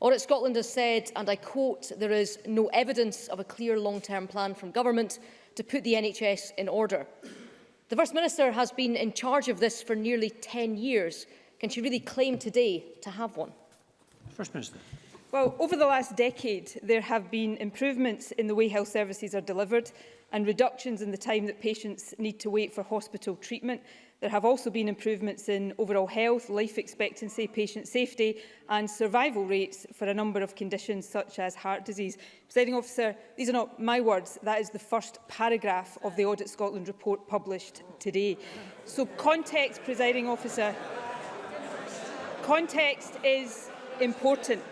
Audit Scotland has said, and I quote, there is no evidence of a clear long-term plan from government to put the NHS in order. The First Minister has been in charge of this for nearly 10 years. Can she really claim today to have one? First Minister. Well, over the last decade, there have been improvements in the way health services are delivered and reductions in the time that patients need to wait for hospital treatment, There have also been improvements in overall health, life expectancy, patient safety and survival rates for a number of conditions such as heart disease. Presiding officer, these are not my words. That is the first paragraph of the Audit Scotland report published today. So context, presiding officer, context is important.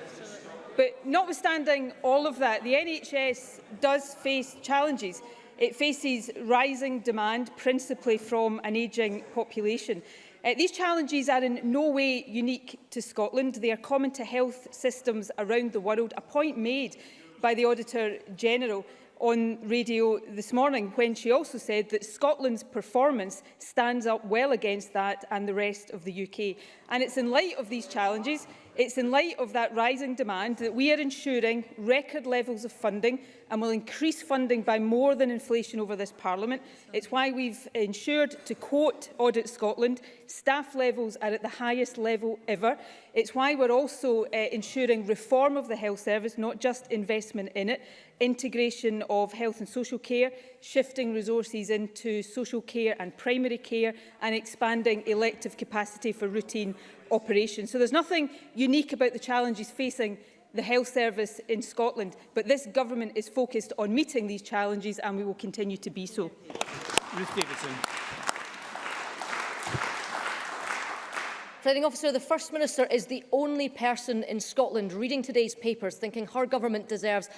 But notwithstanding all of that, the NHS does face challenges. It faces rising demand, principally from an ageing population. Uh, these challenges are in no way unique to Scotland. They are common to health systems around the world, a point made by the Auditor General on radio this morning when she also said that Scotland's performance stands up well against that and the rest of the UK. And it's in light of these challenges, it's in light of that rising demand that we are ensuring record levels of funding and will increase funding by more than inflation over this Parliament. It's why we've ensured, to quote Audit Scotland, staff levels are at the highest level ever. It's why we're also uh, ensuring reform of the health service, not just investment in it, integration of health and social care, shifting resources into social care and primary care, and expanding elective capacity for routine operations. So there's nothing unique about the challenges facing the health service in Scotland. But this government is focused on meeting these challenges and we will continue to be so. Ruth Davidson. Presiding officer, the First Minister is the only person in Scotland reading today's papers thinking her government deserves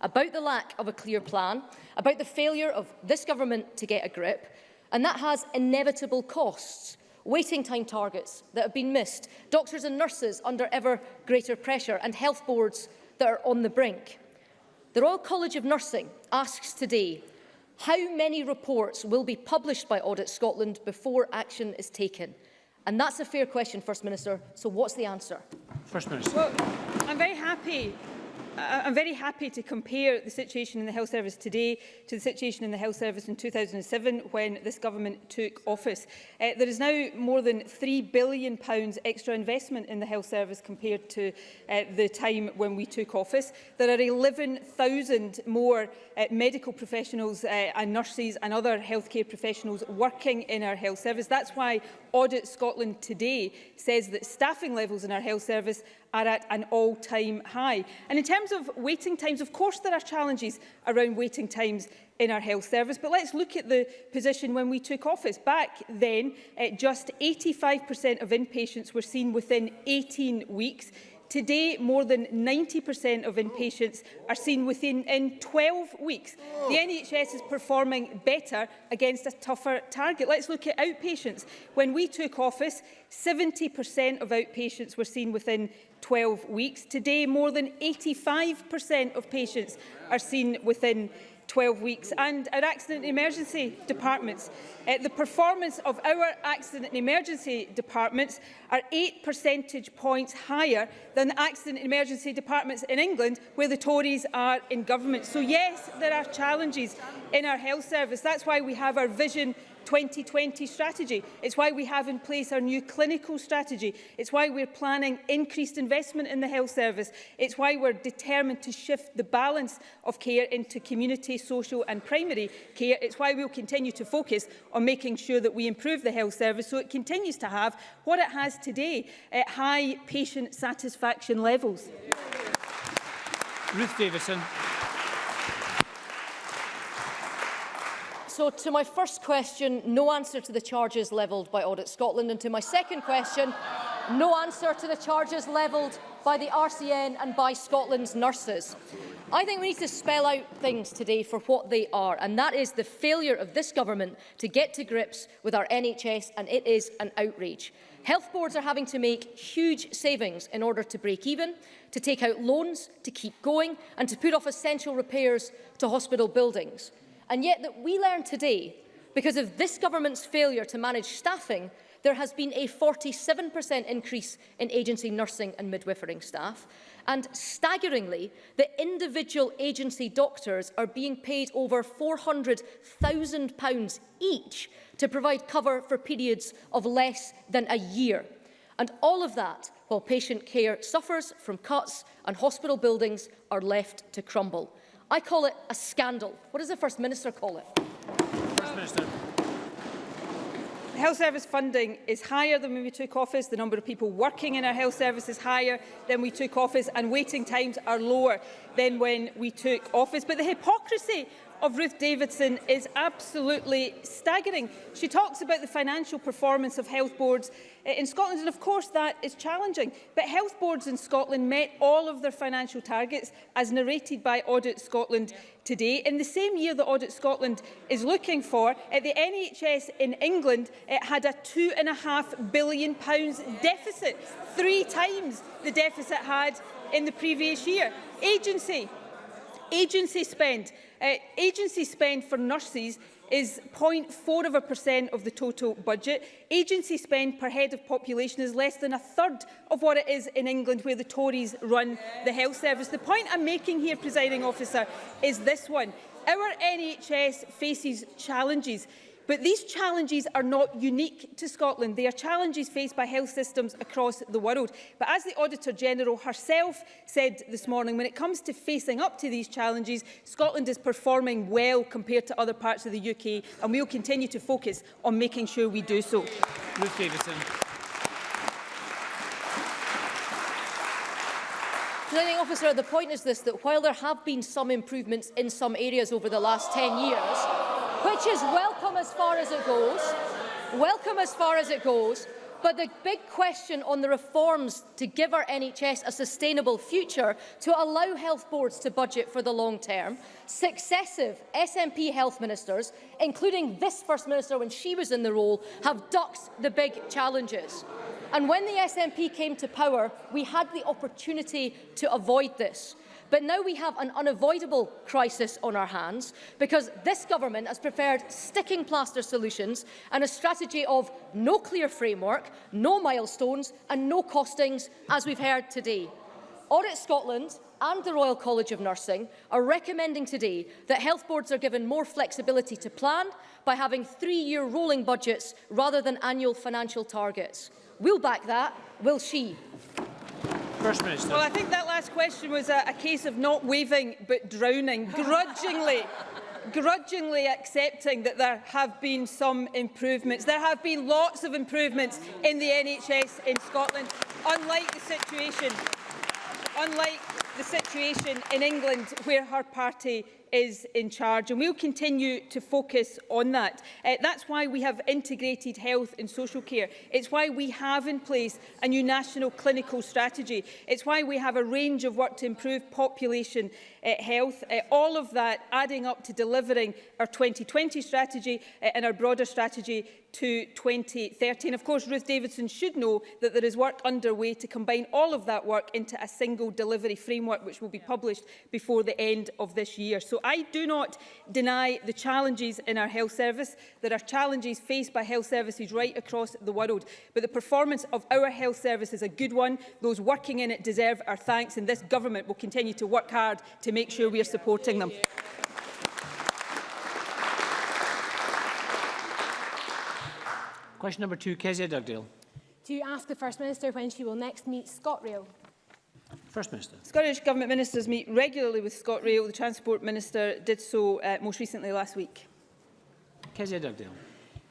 about the lack of a clear plan, about the failure of this government to get a grip, And that has inevitable costs waiting time targets that have been missed, doctors and nurses under ever greater pressure, and health boards that are on the brink. The Royal College of Nursing asks today, how many reports will be published by Audit Scotland before action is taken? And that's a fair question, First Minister. So what's the answer? First Minister. Well, I'm very happy I'm very happy to compare the situation in the health service today to the situation in the health service in 2007 when this government took office. Uh, there is now more than £3 billion extra investment in the health service compared to uh, the time when we took office. There are 11,000 more uh, medical professionals uh, and nurses and other healthcare professionals working in our health service. That's why Audit Scotland today says that staffing levels in our health service are at an all-time high. And in terms of waiting times, of course there are challenges around waiting times in our health service, but let's look at the position when we took office. Back then, uh, just 85% of inpatients were seen within 18 weeks. Today, more than 90% of inpatients are seen within in 12 weeks. The NHS is performing better against a tougher target. Let's look at outpatients. When we took office, 70% of outpatients were seen within 12 weeks. Today, more than 85% of patients are seen within 12 12 weeks, and our accident and emergency departments. Uh, the performance of our accident and emergency departments are 8 percentage points higher than the accident and emergency departments in England, where the Tories are in government. So yes, there are challenges in our health service. That's why we have our Vision 2020 strategy. It's why we have in place our new clinical strategy. It's why we're planning increased investment in the health service. It's why we're determined to shift the balance of care into community, social and primary care. It's why we'll continue to focus on making sure that we improve the health service so it continues to have what it has today at high patient satisfaction levels. Ruth Davidson. So to my first question, no answer to the charges levelled by Audit Scotland. And to my second question, no answer to the charges levelled by the RCN and by Scotland's nurses. I think we need to spell out things today for what they are, and that is the failure of this government to get to grips with our NHS, and it is an outrage. Health boards are having to make huge savings in order to break even, to take out loans, to keep going, and to put off essential repairs to hospital buildings and yet that we learn today, because of this government's failure to manage staffing, there has been a 47% increase in agency nursing and midwifery staff. And staggeringly, the individual agency doctors are being paid over £400,000 each to provide cover for periods of less than a year. And all of that while patient care suffers from cuts and hospital buildings are left to crumble. I call it a scandal. What does the First Minister call it? First Minister. Health service funding is higher than when we took office. The number of people working in our health service is higher than we took office and waiting times are lower than when we took office. But the hypocrisy of Ruth Davidson is absolutely staggering. She talks about the financial performance of health boards eh, in Scotland, and of course that is challenging. But health boards in Scotland met all of their financial targets, as narrated by Audit Scotland today. In the same year that Audit Scotland is looking for, at eh, the NHS in England, it eh, had a and half billion pounds deficit, three times the deficit had in the previous year. Agency, agency spend Uh, agency spend for nurses is 0.4 of the total budget. Agency spend per head of population is less than a third of what it is in England, where the Tories run the health service. The point I'm making here, presiding officer, is this one. Our NHS faces challenges. But these challenges are not unique to Scotland. They are challenges faced by health systems across the world. But as the Auditor General herself said this morning, when it comes to facing up to these challenges, Scotland is performing well compared to other parts of the UK, and we will continue to focus on making sure we do so. Ruth Davidson. Presiding officer, the point is this, that while there have been some improvements in some areas over the last 10 years, which is welcome as far as it goes, welcome as far as it goes, but the big question on the reforms to give our NHS a sustainable future to allow health boards to budget for the long term, successive SNP health ministers, including this First Minister when she was in the role, have ducked the big challenges. And when the SNP came to power, we had the opportunity to avoid this. But now we have an unavoidable crisis on our hands because this government has preferred sticking plaster solutions and a strategy of no clear framework, no milestones and no costings, as we've heard today. Audit Scotland and the Royal College of Nursing are recommending today that health boards are given more flexibility to plan by having three-year rolling budgets rather than annual financial targets. We'll back that, will she? First Minister. Well, I think that last question was a, a case of not waving but drowning. Grudgingly, grudgingly accepting that there have been some improvements. There have been lots of improvements in the NHS in Scotland, unlike the situation, unlike the situation in England where her party is in charge and we'll continue to focus on that. Uh, that's why we have integrated health and social care. It's why we have in place a new national clinical strategy. It's why we have a range of work to improve population uh, health. Uh, all of that adding up to delivering our 2020 strategy uh, and our broader strategy to 2030. of course, Ruth Davidson should know that there is work underway to combine all of that work into a single delivery framework, which will be published before the end of this year. So So I do not deny the challenges in our health service. There are challenges faced by health services right across the world. But the performance of our health service is a good one. Those working in it deserve our thanks and this government will continue to work hard to make sure we are supporting them. Question number two, Kezia Dugdale. Do you ask the First Minister when she will next meet ScotRail? First Minister. Scottish Government ministers meet regularly with ScotRail. The Transport Minister did so uh, most recently last week. Kezia Dugdale.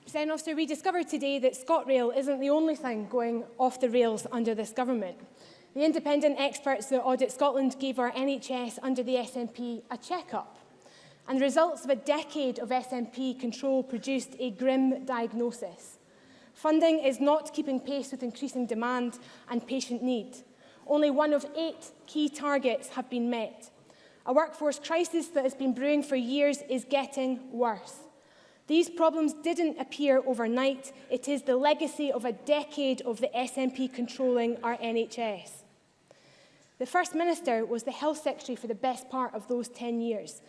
President Officer, we discovered today that ScotRail isn't the only thing going off the rails under this government. The independent experts that Audit Scotland gave our NHS under the SNP a check-up. And the results of a decade of SNP control produced a grim diagnosis. Funding is not keeping pace with increasing demand and patient need. only one of eight key targets have been met. A workforce crisis that has been brewing for years is getting worse. These problems didn't appear overnight. It is the legacy of a decade of the SNP controlling our NHS. The First Minister was the Health Secretary for the best part of those 10 years.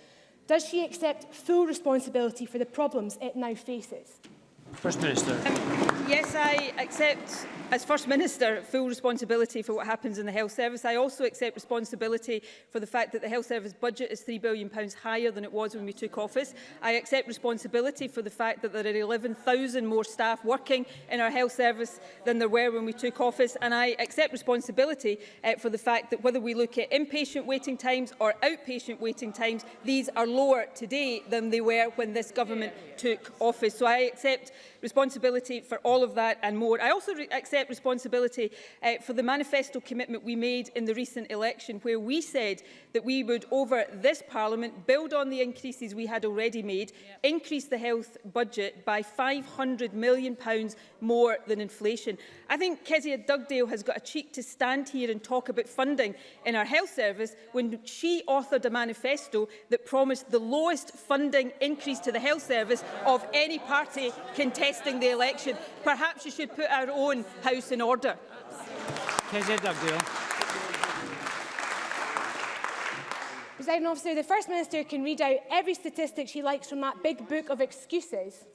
Does she accept full responsibility for the problems it now faces? First Minister. Um, yes, I accept As First Minister, full responsibility for what happens in the health service. I also accept responsibility for the fact that the health service budget is £3 billion higher than it was when we took office. I accept responsibility for the fact that there are 11,000 more staff working in our health service than there were when we took office. And I accept responsibility uh, for the fact that whether we look at inpatient waiting times or outpatient waiting times, these are lower today than they were when this government took office. So I accept responsibility for all of that and more. I also accept accept responsibility uh, for the manifesto commitment we made in the recent election, where we said that we would, over this Parliament, build on the increases we had already made, yep. increase the health budget by £500 million pounds more than inflation. I think Kezia Dugdale has got a cheek to stand here and talk about funding in our health service when she authored a manifesto that promised the lowest funding increase to the health service of any party contesting the election. Perhaps she should put our own House in order. President Officer, the First Minister can read out every statistic she likes from that big book of excuses,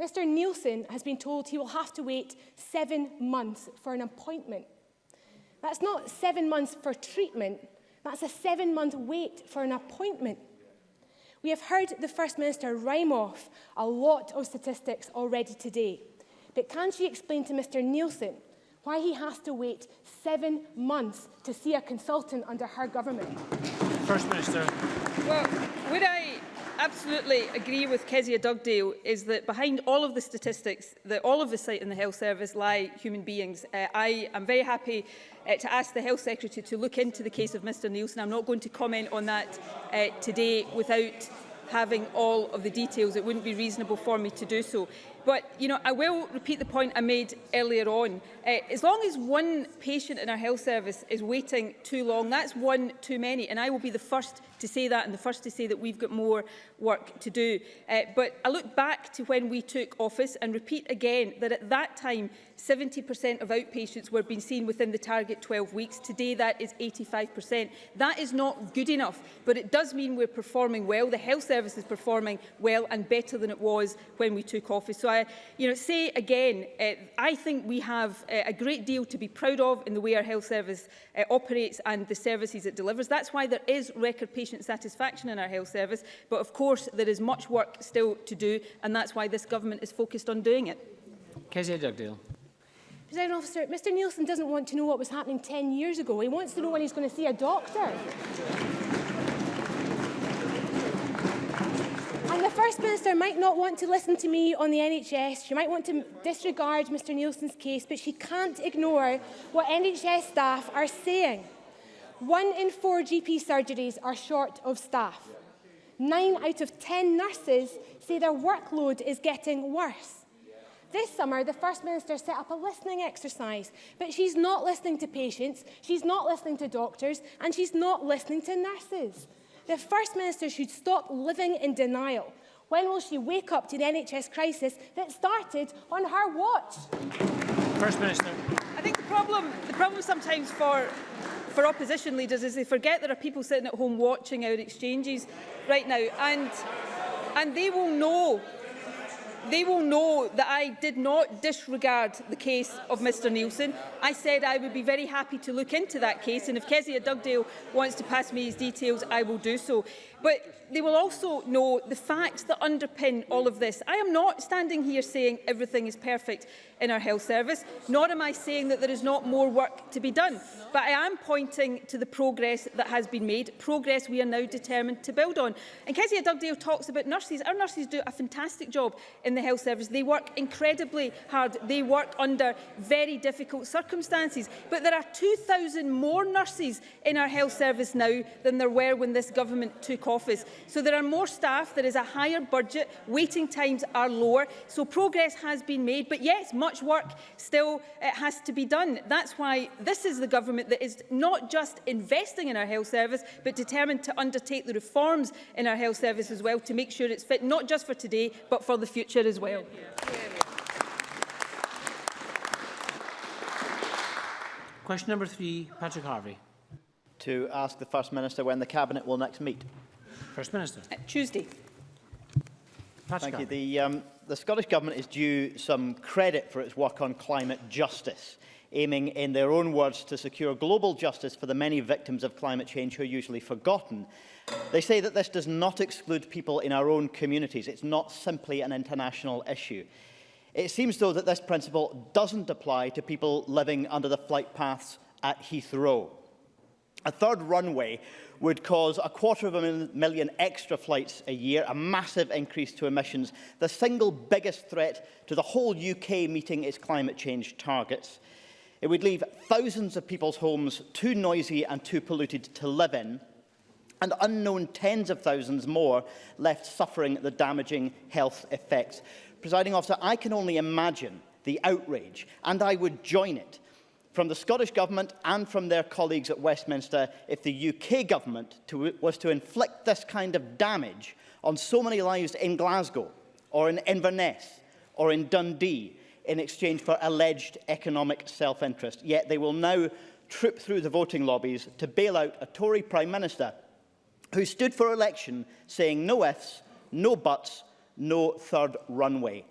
Mr. Nielsen has been told he will have to wait seven months for an appointment. That's not seven months for treatment, that's a seven month wait for an appointment. We have heard the First Minister rhyme off a lot of statistics already today. But can she explain to Mr Nielsen why he has to wait seven months to see a consultant under her government? First Minister. Well, would I absolutely agree with Kezia Dugdale is that behind all of the statistics that all of us cite in the health service lie human beings. Uh, I am very happy uh, to ask the health secretary to look into the case of Mr Nielsen. I'm not going to comment on that uh, today without having all of the details. It wouldn't be reasonable for me to do so. But you know, I will repeat the point I made earlier on. Uh, as long as one patient in our health service is waiting too long, that's one too many. And I will be the first to say that and the first to say that we've got more work to do. Uh, but I look back to when we took office and repeat again that at that time 70% of outpatients were being seen within the target 12 weeks. Today that is 85%. That is not good enough, but it does mean we're performing well. The health service is performing well and better than it was when we took office. So I you know, say again, uh, I think we have uh, a great deal to be proud of in the way our health service uh, operates and the services it delivers. That's why there is record patient satisfaction in our health service. But of course, there is much work still to do, and that's why this government is focused on doing it. Kezia Dugdale. President officer, Mr Nielsen doesn't want to know what was happening 10 years ago. He wants to know when he's going to see a doctor. And the First Minister might not want to listen to me on the NHS, she might want to disregard Mr Nielsen's case, but she can't ignore what NHS staff are saying. One in four GP surgeries are short of staff. Nine out of 10 nurses say their workload is getting worse. This summer, the First Minister set up a listening exercise, but she's not listening to patients, she's not listening to doctors, and she's not listening to nurses. The First Minister should stop living in denial. When will she wake up to the NHS crisis that started on her watch? First Minister. I think the problem, the problem sometimes for, for opposition leaders is they forget there are people sitting at home watching our exchanges right now. And, and they will know they will know that I did not disregard the case of Mr Nielsen. I said I would be very happy to look into that case, and if Kezia Dugdale wants to pass me his details, I will do so. But they will also know the facts that underpin all of this. I am not standing here saying everything is perfect in our health service, nor am I saying that there is not more work to be done. But I am pointing to the progress that has been made, progress we are now determined to build on. And Kezia Dugdale talks about nurses. Our nurses do a fantastic job in the health service. They work incredibly hard. They work under very difficult circumstances. But there are 2,000 more nurses in our health service now than there were when this government took office. So there are more staff, there is a higher budget, waiting times are lower. So progress has been made, but yes, much work still uh, has to be done. That's why this is the government that is not just investing in our health service, but determined to undertake the reforms in our health service as well to make sure it's fit not just for today, but for the future as well. Question number three, Patrick Harvey. To ask the First Minister when the Cabinet will next meet. First Minister. Uh, Tuesday. Patrick. Thank you. The, um, the Scottish Government is due some credit for its work on climate justice aiming, in their own words, to secure global justice for the many victims of climate change who are usually forgotten. They say that this does not exclude people in our own communities. It's not simply an international issue. It seems, though, that this principle doesn't apply to people living under the flight paths at Heathrow. A third runway would cause a quarter of a million extra flights a year, a massive increase to emissions, the single biggest threat to the whole UK meeting its climate change targets. It would leave thousands of people's homes too noisy and too polluted to live in, and unknown tens of thousands more left suffering the damaging health effects. Presiding officer, I can only imagine the outrage, and I would join it from the Scottish Government and from their colleagues at Westminster if the UK Government to, was to inflict this kind of damage on so many lives in Glasgow or in Inverness or in Dundee in exchange for alleged economic self-interest. Yet they will now troop through the voting lobbies to bail out a Tory Prime Minister who stood for election saying no ifs, no buts, no third runway.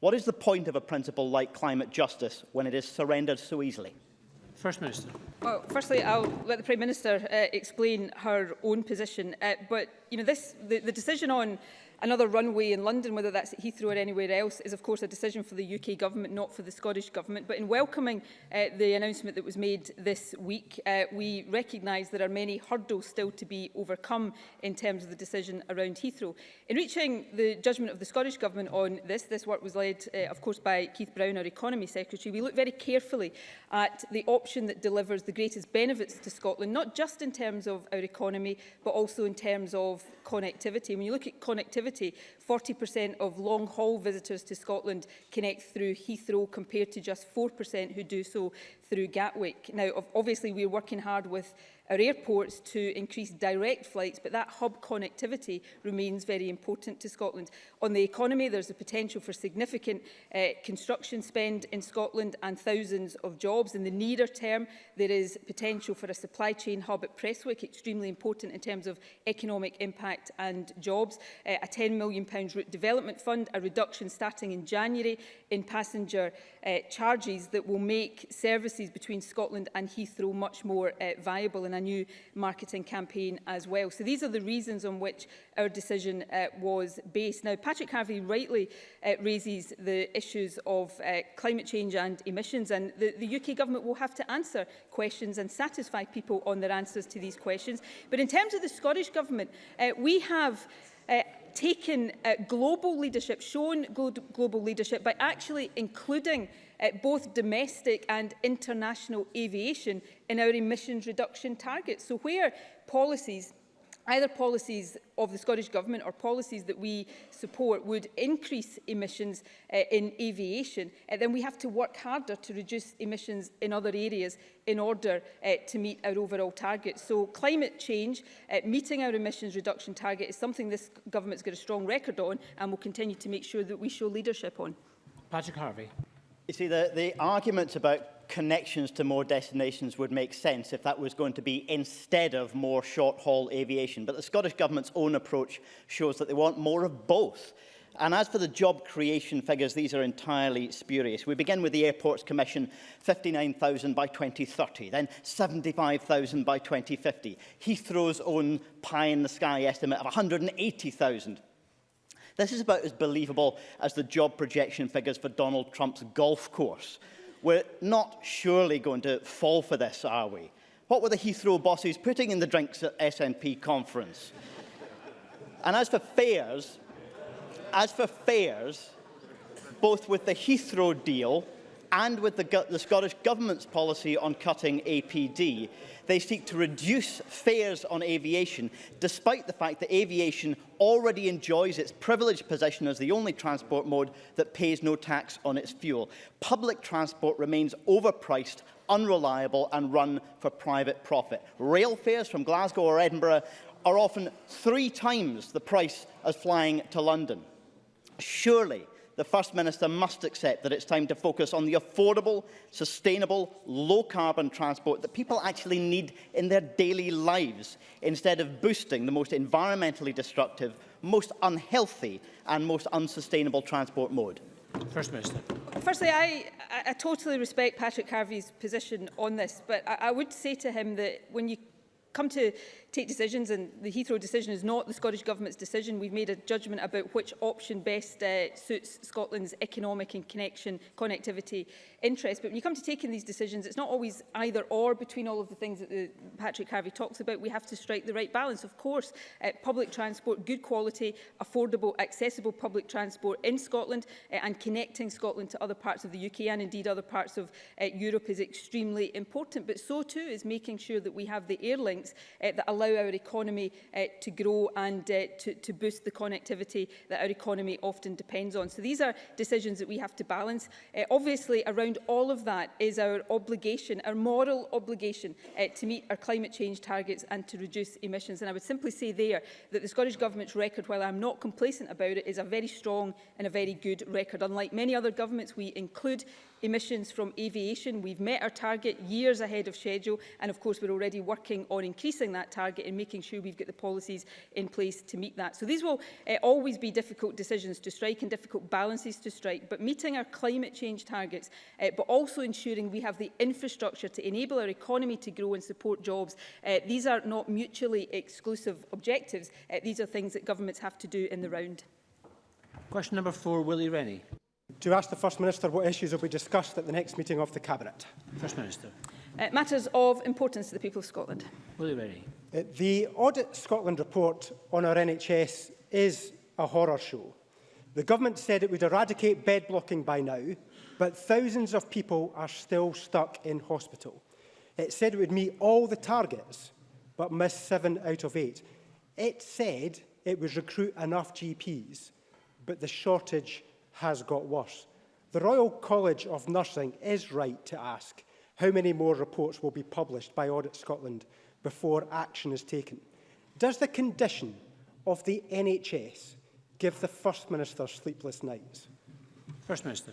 What is the point of a principle like climate justice when it is surrendered so easily? First Minister. Well, firstly, I'll let the Prime Minister uh, explain her own position. Uh, but you know, this, the, the decision on Another runway in London, whether that's at Heathrow or anywhere else, is of course a decision for the UK government, not for the Scottish government. But in welcoming uh, the announcement that was made this week, uh, we recognise there are many hurdles still to be overcome in terms of the decision around Heathrow. In reaching the judgment of the Scottish government on this, this work was led, uh, of course, by Keith Brown, our economy secretary. We looked very carefully at the option that delivers the greatest benefits to Scotland, not just in terms of our economy, but also in terms of connectivity. When you look at connectivity, activity 40% of long-haul visitors to Scotland connect through Heathrow compared to just 4% who do so through Gatwick. Now, obviously, we're working hard with our airports to increase direct flights, but that hub connectivity remains very important to Scotland. On the economy, there's a potential for significant uh, construction spend in Scotland and thousands of jobs. In the nearer term, there is potential for a supply chain hub at Prestwick, extremely important in terms of economic impact and jobs. Uh, a £10 million route development fund, a reduction starting in January in passenger uh, charges that will make services between Scotland and Heathrow much more uh, viable and a new marketing campaign as well. So these are the reasons on which our decision uh, was based. Now, Patrick Harvey rightly uh, raises the issues of uh, climate change and emissions, and the, the UK government will have to answer questions and satisfy people on their answers to these questions. But in terms of the Scottish Government, uh, we have uh, taken uh, global leadership, shown glo global leadership by actually including uh, both domestic and international aviation in our emissions reduction targets. So where policies Either policies of the Scottish Government or policies that we support would increase emissions uh, in aviation, uh, then we have to work harder to reduce emissions in other areas in order uh, to meet our overall target. So climate change, uh, meeting our emissions reduction target is something this government's got a strong record on and will continue to make sure that we show leadership on. Patrick Harvey. You see, the, the arguments about connections to more destinations would make sense if that was going to be instead of more short-haul aviation. But the Scottish Government's own approach shows that they want more of both. And as for the job creation figures, these are entirely spurious. We begin with the Airports Commission, 59,000 by 2030, then 75,000 by 2050. Heathrow's own pie-in-the-sky estimate of 180,000. This is about as believable as the job projection figures for Donald Trump's golf course. We're not surely going to fall for this, are we? What were the Heathrow bosses putting in the drinks at SNP conference? and as for fares, as for fares, both with the Heathrow deal and with the, the Scottish Government's policy on cutting APD. They seek to reduce fares on aviation, despite the fact that aviation already enjoys its privileged position as the only transport mode that pays no tax on its fuel. Public transport remains overpriced unreliable and run for private profit. Rail fares from Glasgow or Edinburgh are often three times the price as flying to London. Surely the First Minister must accept that it's time to focus on the affordable, sustainable, low-carbon transport that people actually need in their daily lives, instead of boosting the most environmentally destructive, most unhealthy and most unsustainable transport mode. First Minister. Firstly, I, I totally respect Patrick Harvey's position on this, but I, I would say to him that when you come to take decisions and the Heathrow decision is not the Scottish Government's decision. We've made a judgment about which option best uh, suits Scotland's economic and connection connectivity interests. But when you come to taking these decisions, it's not always either or between all of the things that the, Patrick Harvey talks about. We have to strike the right balance. Of course, uh, public transport, good quality, affordable, accessible public transport in Scotland uh, and connecting Scotland to other parts of the UK and indeed other parts of uh, Europe is extremely important. But so too is making sure that we have the air links uh, that allow allow our economy uh, to grow and uh, to, to boost the connectivity that our economy often depends on. So these are decisions that we have to balance. Uh, obviously, around all of that is our obligation, our moral obligation uh, to meet our climate change targets and to reduce emissions. And I would simply say there that the Scottish Government's record, while I'm not complacent about it, is a very strong and a very good record. Unlike many other governments, we include emissions from aviation. We've met our target years ahead of schedule and of course we're already working on increasing that target and making sure we've got the policies in place to meet that. So these will uh, always be difficult decisions to strike and difficult balances to strike, but meeting our climate change targets, uh, but also ensuring we have the infrastructure to enable our economy to grow and support jobs, uh, these are not mutually exclusive objectives. Uh, these are things that governments have to do in the round. Question number four, Willie Rennie to ask the First Minister what issues will be discussed at the next meeting of the Cabinet. First Minister. Uh, matters of importance to the people of Scotland. you ready? Uh, the Audit Scotland report on our NHS is a horror show. The government said it would eradicate bed blocking by now, but thousands of people are still stuck in hospital. It said it would meet all the targets, but miss seven out of eight. It said it would recruit enough GPs, but the shortage has got worse. The Royal College of Nursing is right to ask how many more reports will be published by Audit Scotland before action is taken. Does the condition of the NHS give the First Minister sleepless nights? First Minister.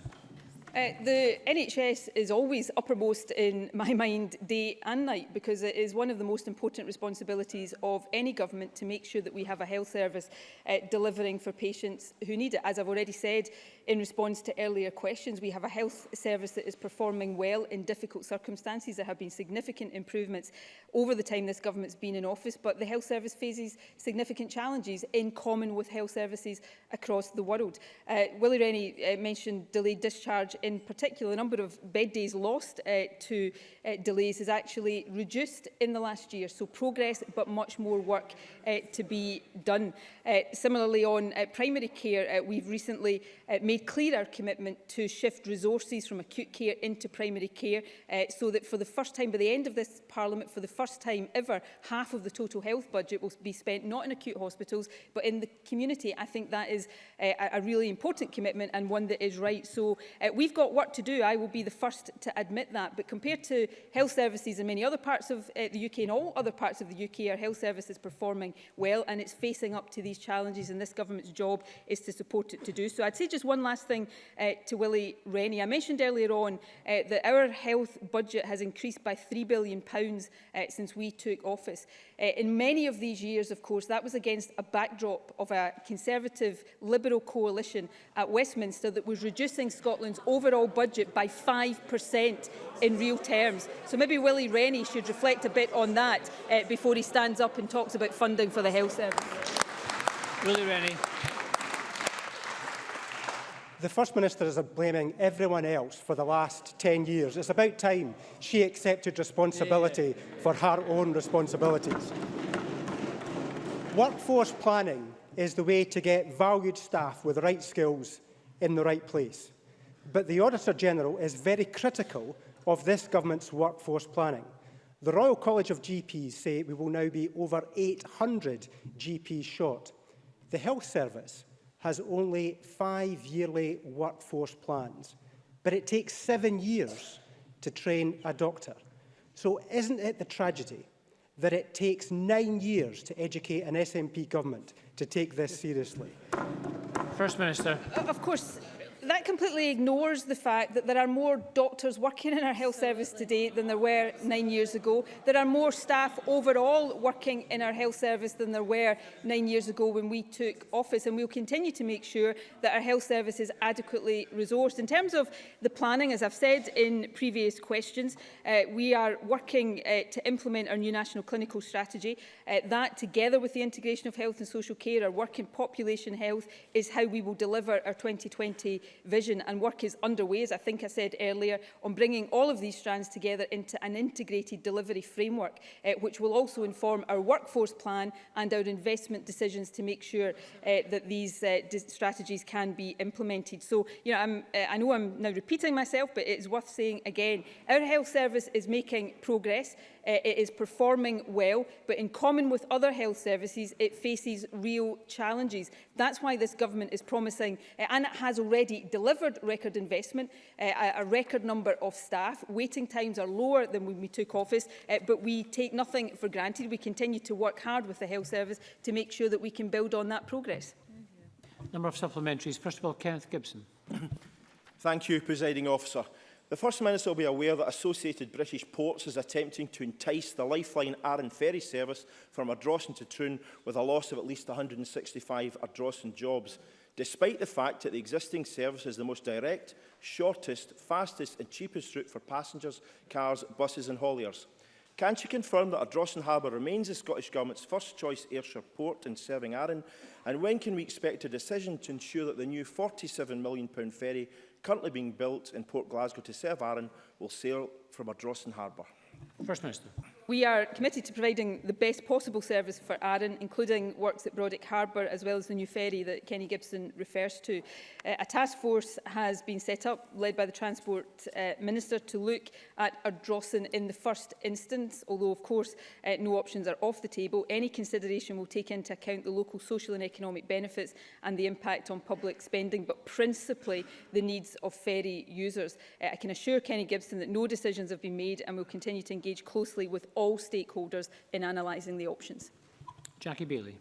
Uh, the NHS is always uppermost in my mind day and night because it is one of the most important responsibilities of any government to make sure that we have a health service uh, delivering for patients who need it. As I've already said, in response to earlier questions, we have a health service that is performing well in difficult circumstances. There have been significant improvements over the time this government's been in office, but the health service faces significant challenges in common with health services across the world. Uh, Willie Rennie uh, mentioned delayed discharge in particular. The number of bed days lost uh, to uh, delays has actually reduced in the last year. So progress, but much more work uh, to be done. Uh, similarly, on uh, primary care, uh, we've recently uh, made made clear our commitment to shift resources from acute care into primary care uh, so that for the first time by the end of this Parliament for the first time ever half of the total health budget will be spent not in acute hospitals but in the community. I think that is uh, a really important commitment and one that is right. So uh, we've got work to do. I will be the first to admit that. But compared to health services in many other parts of uh, the UK and all other parts of the UK, our health service is performing well and it's facing up to these challenges and this government's job is to support it to do so. I'd say just one last thing uh, to Willie Rennie. I mentioned earlier on uh, that our health budget has increased by £3 billion uh, since we took office. Uh, in many of these years, of course, that was against a backdrop of a Conservative Liberal coalition at Westminster that was reducing Scotland's overall budget by 5% in real terms. So maybe Willie Rennie should reflect a bit on that uh, before he stands up and talks about funding for the health service. Willie Rennie. The First Minister is blaming everyone else for the last 10 years. It's about time she accepted responsibility for her own responsibilities. Workforce planning is the way to get valued staff with the right skills in the right place. But the Auditor General is very critical of this government's workforce planning. The Royal College of GPs say we will now be over 800 GPs short. The Health Service has only five yearly workforce plans, but it takes seven years to train a doctor. So isn't it the tragedy that it takes nine years to educate an SNP government to take this seriously? First Minister. Of course, that completely ignores the fact that there are more doctors working in our health service today than there were nine years ago. There are more staff overall working in our health service than there were nine years ago when we took office. And we'll continue to make sure that our health service is adequately resourced. In terms of the planning, as I've said in previous questions, uh, we are working uh, to implement our new national clinical strategy. Uh, that, together with the integration of health and social care, our work in population health, is how we will deliver our 2020 vision and work is underway, as I think I said earlier, on bringing all of these strands together into an integrated delivery framework, uh, which will also inform our workforce plan and our investment decisions to make sure uh, that these uh, strategies can be implemented. So, you know, I'm, uh, I know I'm now repeating myself, but it's worth saying again, our health service is making progress. Uh, it is performing well, but in common with other health services, it faces real challenges. That's why this government is promising, uh, and it has already delivered record investment, uh, a record number of staff. Waiting times are lower than when we took office, uh, but we take nothing for granted. We continue to work hard with the health service to make sure that we can build on that progress. Number of supplementaries. First of all, Kenneth Gibson. Thank you, presiding officer. The First Minister will be aware that Associated British Ports is attempting to entice the Lifeline Arran ferry service from Ardrossan to Troon with a loss of at least 165 Ardrossan jobs despite the fact that the existing service is the most direct, shortest, fastest and cheapest route for passengers, cars, buses and hauliers. Can she confirm that Ardrossan Harbour remains the Scottish Government's first-choice Ayrshire port in serving Arran? And when can we expect a decision to ensure that the new £47 million ferry currently being built in Port Glasgow to serve Arran will sail from Ardrossan Harbour? First Minister we are committed to providing the best possible service for Arran, including works at Brodick Harbour, as well as the new ferry that Kenny Gibson refers to. Uh, a task force has been set up, led by the Transport uh, Minister, to look at Ardrossan in the first instance, although, of course, uh, no options are off the table. Any consideration will take into account the local social and economic benefits and the impact on public spending, but principally the needs of ferry users. Uh, I can assure Kenny Gibson that no decisions have been made and will continue to engage closely with all stakeholders in analysing the options. Jackie Bailey.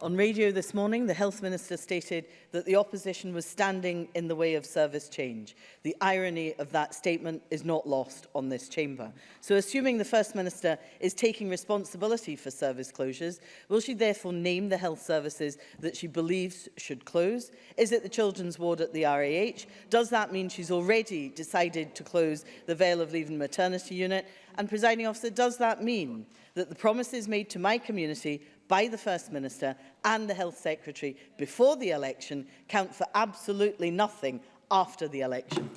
On radio this morning, the Health Minister stated that the opposition was standing in the way of service change. The irony of that statement is not lost on this chamber. So assuming the First Minister is taking responsibility for service closures, will she therefore name the health services that she believes should close? Is it the children's ward at the RAH? Does that mean she's already decided to close the Vale of Leaven maternity unit? And presiding officer, does that mean that the promises made to my community by the First Minister and the Health Secretary before the election count for absolutely nothing after the election.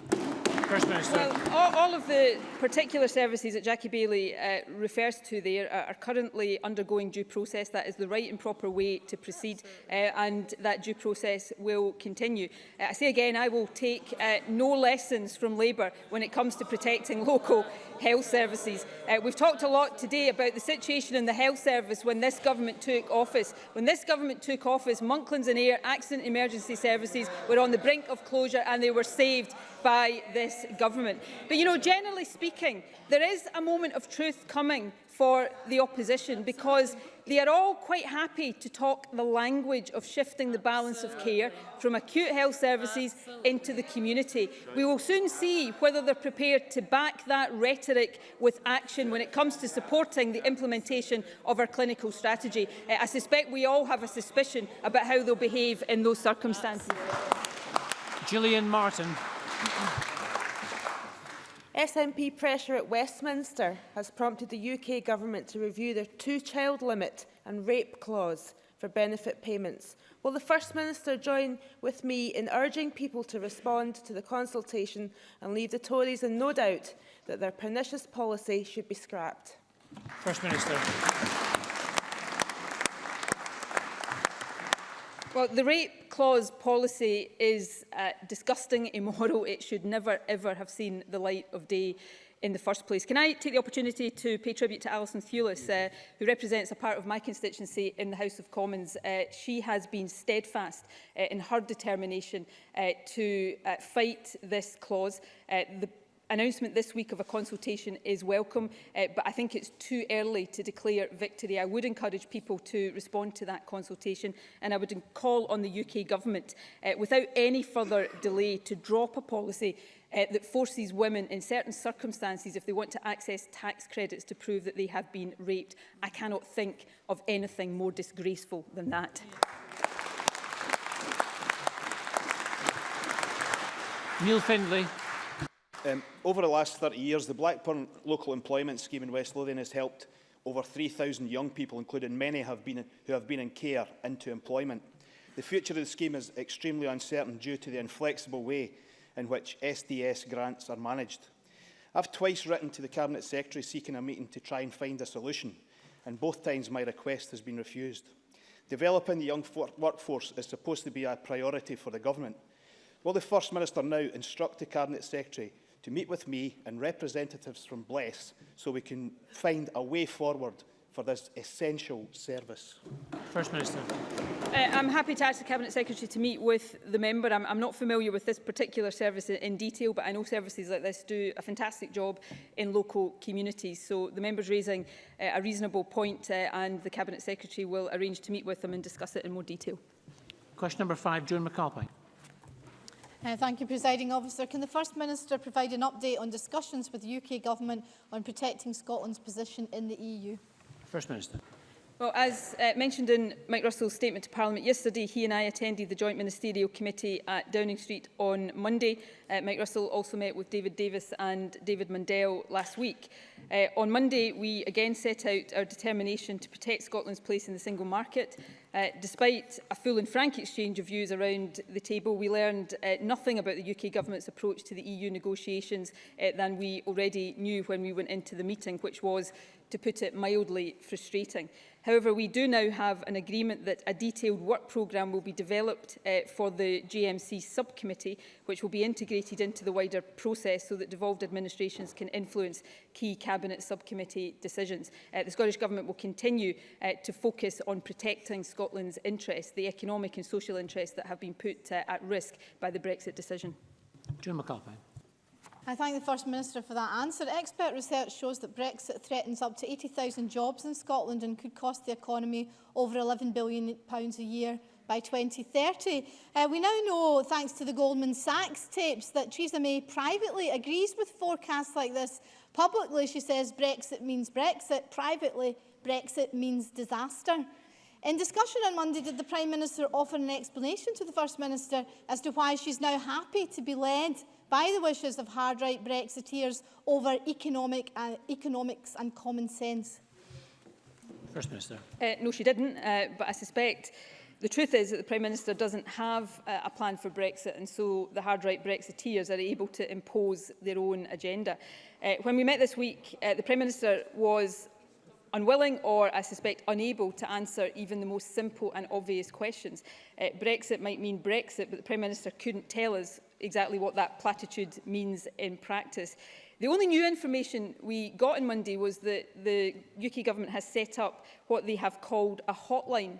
First Minister. Well, all, all of the particular services that Jackie Bailey uh, refers to there are, are currently undergoing due process. That is the right and proper way to proceed uh, and that due process will continue. Uh, I say again, I will take uh, no lessons from Labour when it comes to protecting local health services. Uh, we've talked a lot today about the situation in the health service when this government took office. When this government took office, Monklands and Air accident emergency services were on the brink of closure and they were saved by this government. But you know, generally speaking, there is a moment of truth coming for the opposition because They are all quite happy to talk the language of shifting the balance of care from acute health services into the community. We will soon see whether they're prepared to back that rhetoric with action when it comes to supporting the implementation of our clinical strategy. Uh, I suspect we all have a suspicion about how they'll behave in those circumstances. Gillian Martin. SNP pressure at Westminster has prompted the UK government to review their two-child limit and rape clause for benefit payments. Will the First Minister join with me in urging people to respond to the consultation and leave the Tories in no doubt that their pernicious policy should be scrapped? First Minister. Well, the rape clause policy is uh, disgusting, immoral. It should never, ever have seen the light of day in the first place. Can I take the opportunity to pay tribute to Alison Thewlis, uh, who represents a part of my constituency in the House of Commons. Uh, she has been steadfast uh, in her determination uh, to uh, fight this clause. Uh, the announcement this week of a consultation is welcome, uh, but I think it's too early to declare victory. I would encourage people to respond to that consultation and I would call on the UK government uh, without any further delay to drop a policy uh, that forces women in certain circumstances, if they want to access tax credits to prove that they have been raped. I cannot think of anything more disgraceful than that. Neil Findlay. Um, over the last 30 years, the Blackburn Local Employment Scheme in West Lothian has helped over 3,000 young people, including many have been who have been in care, into employment. The future of the scheme is extremely uncertain due to the inflexible way in which SDS grants are managed. I've twice written to the Cabinet Secretary seeking a meeting to try and find a solution, and both times my request has been refused. Developing the young workforce is supposed to be a priority for the Government. Will the First Minister now instruct the Cabinet Secretary to meet with me and representatives from BLESS so we can find a way forward for this essential service. First Minister. Uh, I'm happy to ask the Cabinet Secretary to meet with the member. I'm, I'm not familiar with this particular service in, in detail, but I know services like this do a fantastic job in local communities. So the member's raising uh, a reasonable point uh, and the Cabinet Secretary will arrange to meet with them and discuss it in more detail. Question number five, Joan McAlpine. Uh, thank you, Presiding Officer. Can the First Minister provide an update on discussions with the UK Government on protecting Scotland's position in the EU? First Minister. Well, as uh, mentioned in Mike Russell's statement to Parliament yesterday, he and I attended the Joint Ministerial Committee at Downing Street on Monday. Uh, Mike Russell also met with David Davis and David Mundell last week. Uh, on Monday, we again set out our determination to protect Scotland's place in the single market. Uh, despite a full and frank exchange of views around the table, we learned uh, nothing about the UK government's approach to the EU negotiations uh, than we already knew when we went into the meeting, which was, to put it mildly, frustrating. However, we do now have an agreement that a detailed work programme will be developed uh, for the GMC subcommittee, which will be integrated into the wider process so that devolved administrations can influence key Cabinet subcommittee decisions. Uh, the Scottish Government will continue uh, to focus on protecting Scotland's interests, the economic and social interests that have been put uh, at risk by the Brexit decision. June McAlpine. I thank the First Minister for that answer. Expert research shows that Brexit threatens up to 80,000 jobs in Scotland and could cost the economy over £11 billion pounds a year by 2030. Uh, we now know, thanks to the Goldman Sachs tapes, that Theresa May privately agrees with forecasts like this Publicly, she says Brexit means Brexit. Privately, Brexit means disaster. In discussion on Monday, did the Prime Minister offer an explanation to the First Minister as to why she's now happy to be led by the wishes of hard-right Brexiteers over economic, uh, economics and common sense? First Minister. Uh, no, she didn't, uh, but I suspect the truth is that the Prime Minister doesn't have uh, a plan for Brexit and so the hard right Brexiteers are able to impose their own agenda. Uh, when we met this week, uh, the Prime Minister was unwilling or, I suspect, unable to answer even the most simple and obvious questions. Uh, Brexit might mean Brexit, but the Prime Minister couldn't tell us exactly what that platitude means in practice. The only new information we got on Monday was that the UK government has set up what they have called a hotline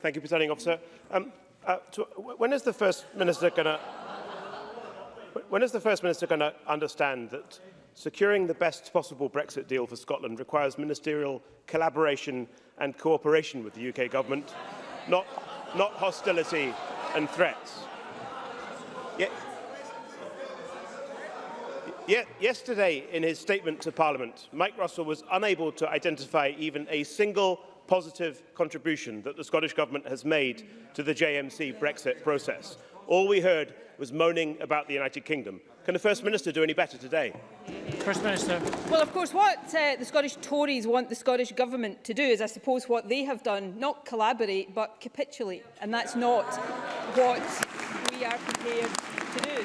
Thank you, Presiding Officer. Um, uh, to, when is the First Minister going to... When is the First Minister going to understand that securing the best possible Brexit deal for Scotland requires ministerial collaboration and cooperation with the UK government, not, not hostility and threats? Ye Ye yesterday, in his statement to Parliament, Mike Russell was unable to identify even a single positive contribution that the Scottish Government has made to the JMC Brexit process. All we heard was moaning about the United Kingdom. Can the First Minister do any better today? First Minister. Well, of course, what uh, the Scottish Tories want the Scottish Government to do is, I suppose, what they have done, not collaborate, but capitulate. And that's not what we are prepared to do.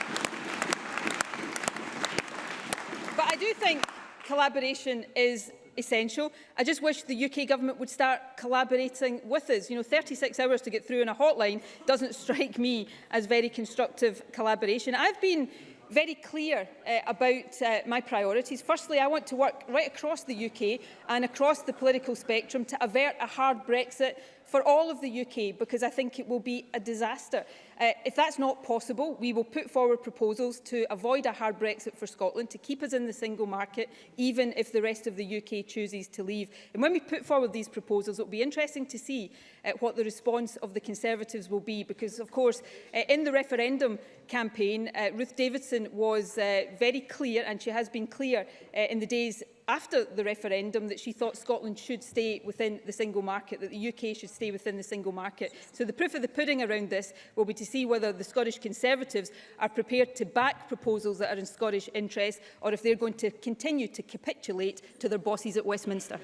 But I do think collaboration is essential. I just wish the UK government would start collaborating with us. You know, 36 hours to get through in a hotline doesn't strike me as very constructive collaboration. I've been very clear uh, about uh, my priorities. Firstly, I want to work right across the UK and across the political spectrum to avert a hard Brexit for all of the UK because I think it will be a disaster. Uh, if that's not possible, we will put forward proposals to avoid a hard Brexit for Scotland, to keep us in the single market, even if the rest of the UK chooses to leave. And when we put forward these proposals, it will be interesting to see uh, what the response of the Conservatives will be, because, of course, uh, in the referendum campaign, uh, Ruth Davidson was uh, very clear, and she has been clear uh, in the days after the referendum that she thought Scotland should stay within the single market, that the UK should stay within the single market. So the proof of the pudding around this will be to see whether the Scottish Conservatives are prepared to back proposals that are in Scottish interest or if they're going to continue to capitulate to their bosses at Westminster.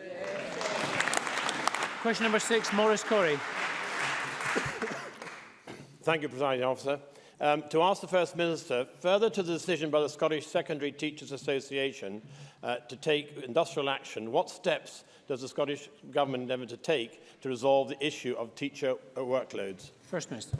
Question number six, Maurice Corey. Thank you, President. Officer. Um, to ask the First Minister, further to the decision by the Scottish Secondary Teachers Association uh, to take industrial action, what steps does the Scottish Government endeavour to take to resolve the issue of teacher workloads? First Minister.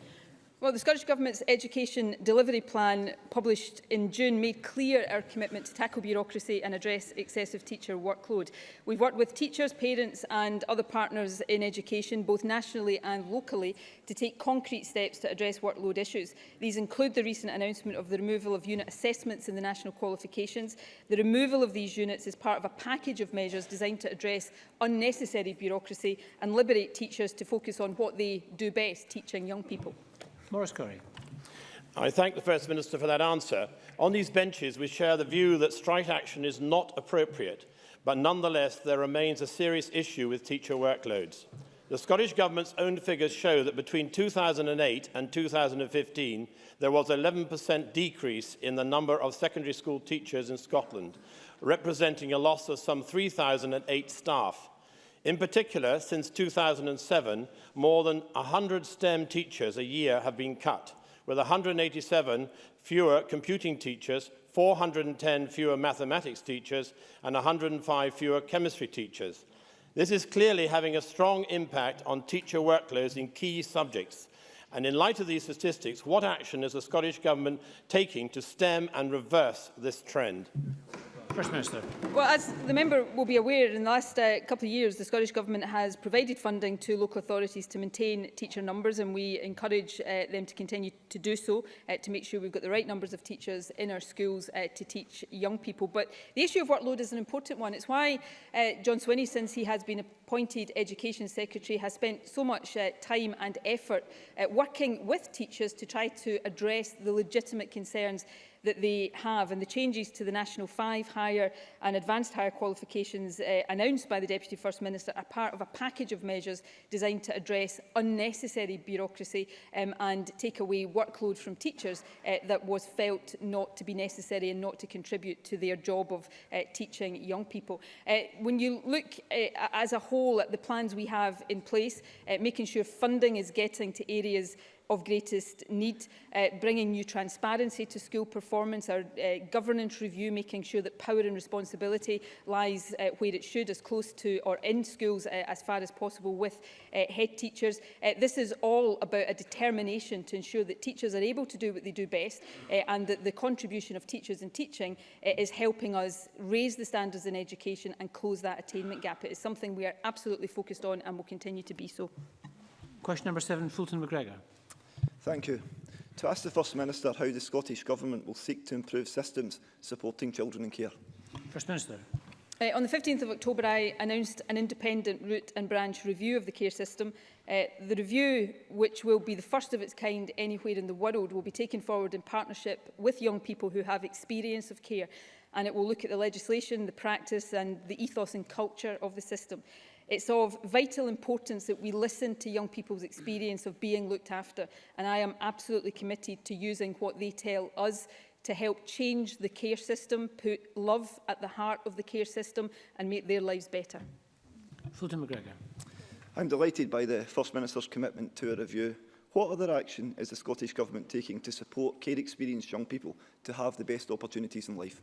Well, the Scottish Government's education delivery plan published in June made clear our commitment to tackle bureaucracy and address excessive teacher workload. We've worked with teachers, parents and other partners in education, both nationally and locally, to take concrete steps to address workload issues. These include the recent announcement of the removal of unit assessments in the national qualifications. The removal of these units is part of a package of measures designed to address unnecessary bureaucracy and liberate teachers to focus on what they do best, teaching young people. Maurice Curry. I thank the First Minister for that answer. On these benches, we share the view that strike action is not appropriate, but nonetheless, there remains a serious issue with teacher workloads. The Scottish Government's own figures show that between 2008 and 2015, there was an 11% decrease in the number of secondary school teachers in Scotland, representing a loss of some 3,008 staff. In particular, since 2007, more than 100 STEM teachers a year have been cut, with 187 fewer computing teachers, 410 fewer mathematics teachers, and 105 fewer chemistry teachers. This is clearly having a strong impact on teacher workloads in key subjects. And in light of these statistics, what action is the Scottish Government taking to stem and reverse this trend? First Minister. Well, as the member will be aware, in the last uh, couple of years, the Scottish Government has provided funding to local authorities to maintain teacher numbers, and we encourage uh, them to continue to do so uh, to make sure we've got the right numbers of teachers in our schools uh, to teach young people. But the issue of workload is an important one. It's why uh, John Swinney, since he has been appointed Education Secretary, has spent so much uh, time and effort uh, working with teachers to try to address the legitimate concerns that they have. And the changes to the National 5 Higher and Advanced Higher Qualifications uh, announced by the Deputy First Minister are part of a package of measures designed to address unnecessary bureaucracy um, and take away workload from teachers uh, that was felt not to be necessary and not to contribute to their job of uh, teaching young people. Uh, when you look uh, as a whole at the plans we have in place, uh, making sure funding is getting to areas of greatest need, uh, bringing new transparency to school performance, our uh, governance review, making sure that power and responsibility lies uh, where it should, as close to or in schools uh, as far as possible with uh, head teachers. Uh, this is all about a determination to ensure that teachers are able to do what they do best uh, and that the contribution of teachers in teaching uh, is helping us raise the standards in education and close that attainment gap. It is something we are absolutely focused on and will continue to be so. Question number seven, Fulton McGregor. Thank you. To ask the First Minister how the Scottish Government will seek to improve systems supporting children in care. First Minister. Uh, on the 15th of October, I announced an independent root and branch review of the care system. Uh, the review, which will be the first of its kind anywhere in the world, will be taken forward in partnership with young people who have experience of care and it will look at the legislation, the practice and the ethos and culture of the system. It's of vital importance that we listen to young people's experience of being looked after, and I am absolutely committed to using what they tell us to help change the care system, put love at the heart of the care system and make their lives better. Fulton McGregor. I'm delighted by the First Minister's commitment to a review. What other action is the Scottish Government taking to support care experienced young people to have the best opportunities in life?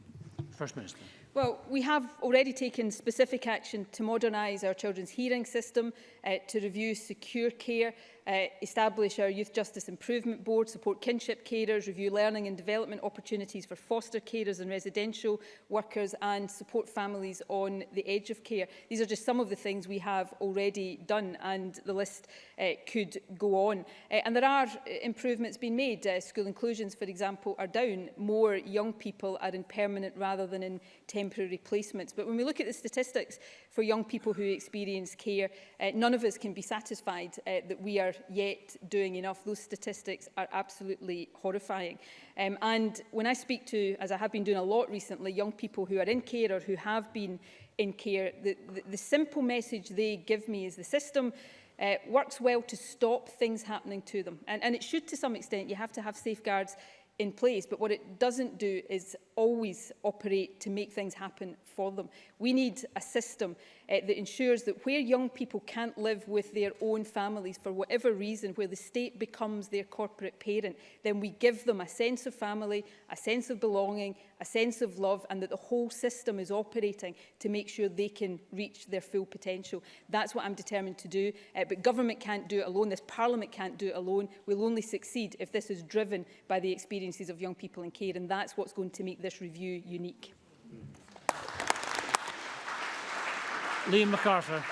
First Minister. Well, we have already taken specific action to modernise our children's hearing system, uh, to review secure care Uh, establish our Youth Justice Improvement Board, support kinship carers, review learning and development opportunities for foster carers and residential workers and support families on the edge of care. These are just some of the things we have already done and the list uh, could go on. Uh, and there are uh, improvements being made. Uh, school inclusions, for example, are down. More young people are in permanent rather than in temporary placements. But when we look at the statistics for young people who experience care, uh, none of us can be satisfied uh, that we are are yet doing enough. Those statistics are absolutely horrifying. Um, and when I speak to, as I have been doing a lot recently, young people who are in care or who have been in care, the, the, the simple message they give me is the system uh, works well to stop things happening to them. And, and it should to some extent, you have to have safeguards in place, but what it doesn't do is always operate to make things happen for them. We need a system uh, that ensures that where young people can't live with their own families for whatever reason, where the state becomes their corporate parent, then we give them a sense of family, a sense of belonging, a sense of love, and that the whole system is operating to make sure they can reach their full potential. That's what I'm determined to do. Uh, but government can't do it alone. This parliament can't do it alone. We'll only succeed if this is driven by the experiences of young people in care. And that's what's going to make this review unique. Liam MacArthur.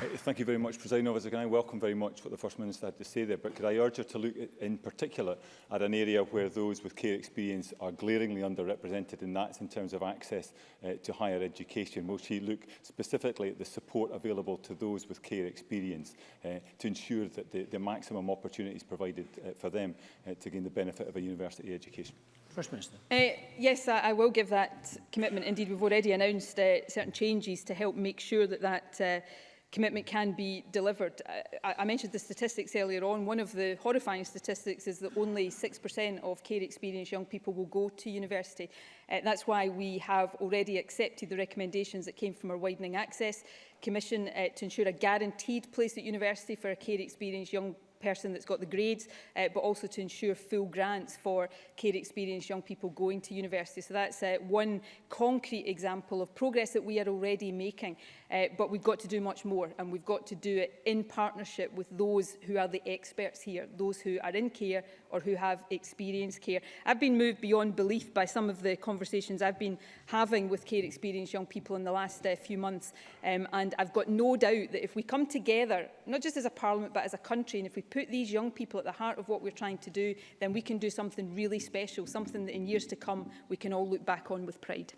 Thank you very much, President Officer. Can I welcome very much what the First Minister had to say there, but could I urge her to look in particular at an area where those with care experience are glaringly underrepresented, and that's in terms of access uh, to higher education. Will she look specifically at the support available to those with care experience uh, to ensure that the, the maximum opportunities provided uh, for them uh, to gain the benefit of a university education? First Minister. Uh, yes, I, I will give that commitment. Indeed, we've already announced uh, certain changes to help make sure that that uh, commitment can be delivered. I, I mentioned the statistics earlier on. One of the horrifying statistics is that only 6% of care experienced young people will go to university. Uh, that's why we have already accepted the recommendations that came from our Widening Access Commission uh, to ensure a guaranteed place at university for a care experienced young person that's got the grades, uh, but also to ensure full grants for care experienced young people going to university. So that's uh, one concrete example of progress that we are already making, uh, but we've got to do much more and we've got to do it in partnership with those who are the experts here, those who are in care or who have experienced care. I've been moved beyond belief by some of the conversations I've been having with care experienced young people in the last uh, few months um, and I've got no doubt that if we come together, not just as a parliament but as a country, and if we put these young people at the heart of what we're trying to do, then we can do something really special, something that in years to come we can all look back on with pride.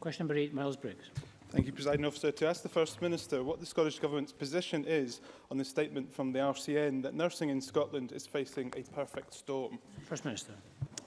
Question number eight, Miles Briggs. Thank you, President Officer. To ask the First Minister what the Scottish Government's position is on the statement from the RCN that nursing in Scotland is facing a perfect storm. First Minister.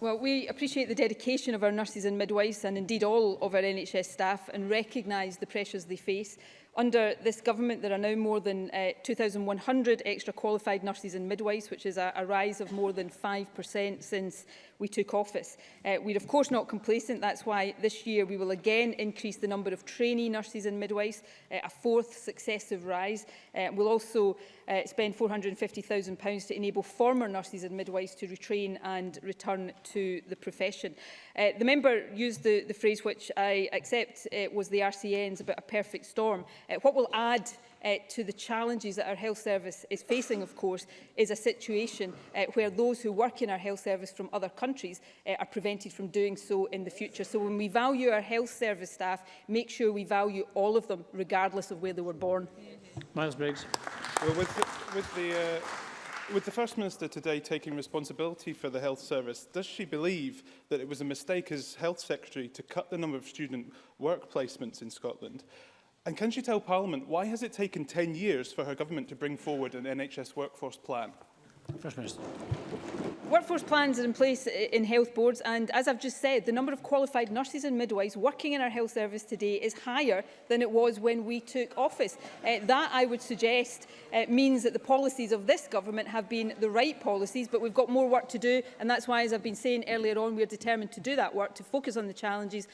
Well, we appreciate the dedication of our nurses and midwives and indeed all of our NHS staff and recognise the pressures they face. Under this government, there are now more than uh, 2,100 extra qualified nurses and midwives, which is a, a rise of more than 5% since we took office. Uh, we're of course not complacent. That's why this year we will again increase the number of trainee nurses and midwives, uh, a fourth successive rise. Uh, we'll also uh, spend £450,000 to enable former nurses and midwives to retrain and return to the profession. Uh, the member used the, the phrase which I accept uh, was the RCN's about a perfect storm. Uh, what will add uh, to the challenges that our health service is facing, of course, is a situation uh, where those who work in our health service from other countries uh, are prevented from doing so in the future. So when we value our health service staff, make sure we value all of them, regardless of where they were born. Miles Briggs. Well, with the, with the uh With the First Minister today taking responsibility for the health service, does she believe that it was a mistake as Health Secretary to cut the number of student work placements in Scotland? And can she tell Parliament why has it taken 10 years for her government to bring forward an NHS workforce plan? First Minister. Workforce plans are in place in health boards and, as I've just said, the number of qualified nurses and midwives working in our health service today is higher than it was when we took office. Uh, that, I would suggest, uh, means that the policies of this government have been the right policies, but we've got more work to do, and that's why, as I've been saying earlier on, we are determined to do that work, to focus on the challenges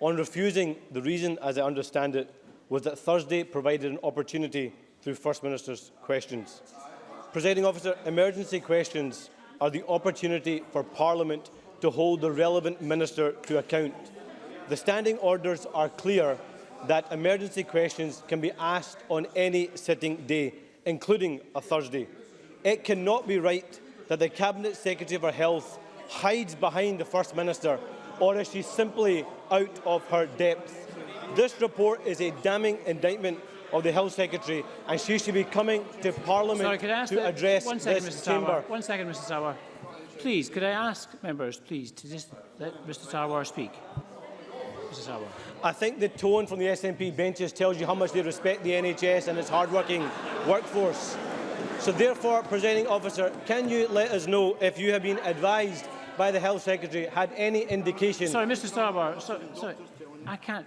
On refusing, the reason, as I understand it, was that Thursday provided an opportunity through First Minister's questions. Presiding officer, emergency questions are the opportunity for Parliament to hold the relevant minister to account. The standing orders are clear that emergency questions can be asked on any sitting day, including a Thursday. It cannot be right that the Cabinet Secretary for Health hides behind the First Minister or is she simply out of her depth? This report is a damning indictment of the Health Secretary and she should be coming to Parliament Sorry, to address second, this Mr. chamber. One second, Mr Sarwar. Please, could I ask members, please, to just let Mr Sarwar speak? I think the tone from the SNP benches tells you how much they respect the NHS and its hard-working workforce. So therefore, presenting officer, can you let us know if you have been advised by the Health Secretary, had any indication... Sorry, Mr Starbar, sorry, I, can't,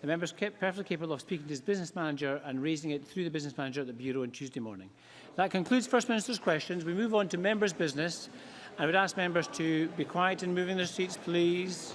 The member is perfectly capable of speaking to his business manager and raising it through the business manager at the bureau on Tuesday morning. That concludes First Minister's questions. We move on to members' business. I would ask members to be quiet in moving their seats, please.